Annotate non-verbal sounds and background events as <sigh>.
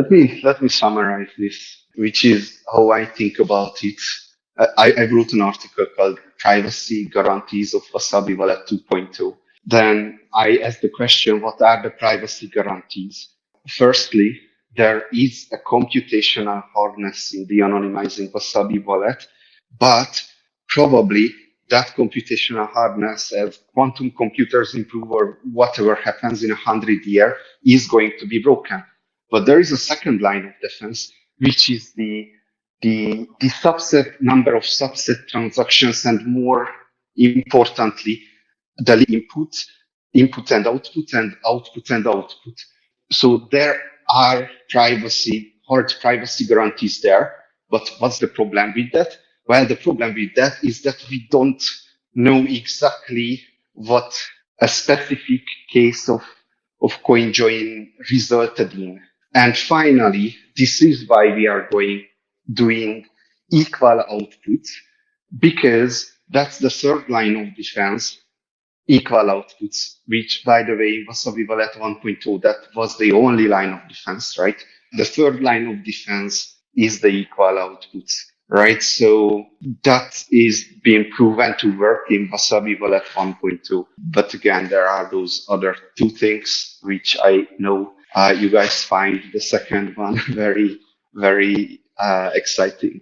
Let me let me summarize this, which is how I think about it. I, I wrote an article called "Privacy Guarantees of Wasabi Wallet 2.0." Then I asked the question, what are the privacy guarantees? Firstly, there is a computational hardness in the anonymizing Wasabi wallet, but probably that computational hardness as quantum computers improve or whatever happens in a hundred years is going to be broken. But there is a second line of defense, which is the, the, the subset number of subset transactions and more importantly, the input, input and output and output and output. So there are privacy, hard privacy guarantees there. But what's the problem with that? Well, the problem with that is that we don't know exactly what a specific case of, of coin join resulted in. And finally, this is why we are going, doing equal outputs because that's the third line of defense, equal outputs, which by the way, was Wasabi at 1.0. That was the only line of defense, right? The third line of defense is the equal outputs, right? So that is being proven to work in Wasabi Wallet 1.2. But again, there are those other two things which I know you guys find the second one <laughs> very, very uh, exciting.